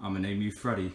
I'm gonna name you Freddy.